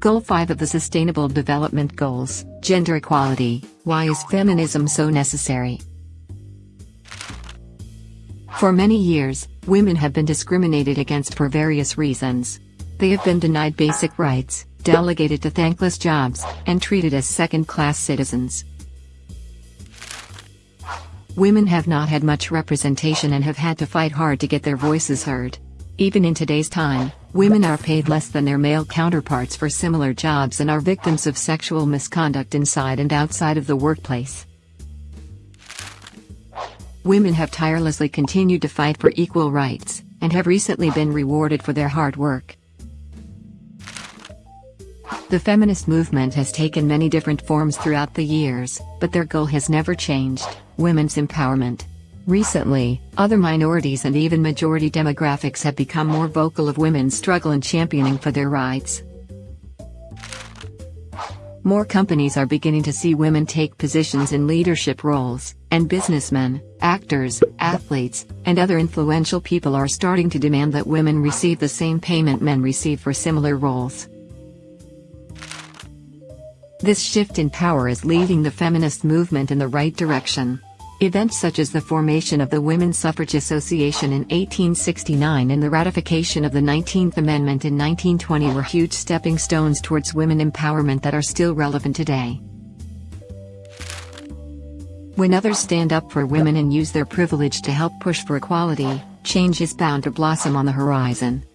Goal 5 of the Sustainable Development Goals, Gender Equality, Why is feminism so necessary? For many years, women have been discriminated against for various reasons. They have been denied basic rights, delegated to thankless jobs, and treated as second-class citizens. Women have not had much representation and have had to fight hard to get their voices heard. Even in today's time, women are paid less than their male counterparts for similar jobs and are victims of sexual misconduct inside and outside of the workplace. Women have tirelessly continued to fight for equal rights, and have recently been rewarded for their hard work. The feminist movement has taken many different forms throughout the years, but their goal has never changed, women's empowerment. Recently, other minorities and even majority demographics have become more vocal of women's struggle and championing for their rights. More companies are beginning to see women take positions in leadership roles, and businessmen, actors, athletes, and other influential people are starting to demand that women receive the same payment men receive for similar roles. This shift in power is leading the feminist movement in the right direction. Events such as the formation of the Women's Suffrage Association in 1869 and the ratification of the 19th Amendment in 1920 were huge stepping stones towards women empowerment that are still relevant today. When others stand up for women and use their privilege to help push for equality, change is bound to blossom on the horizon.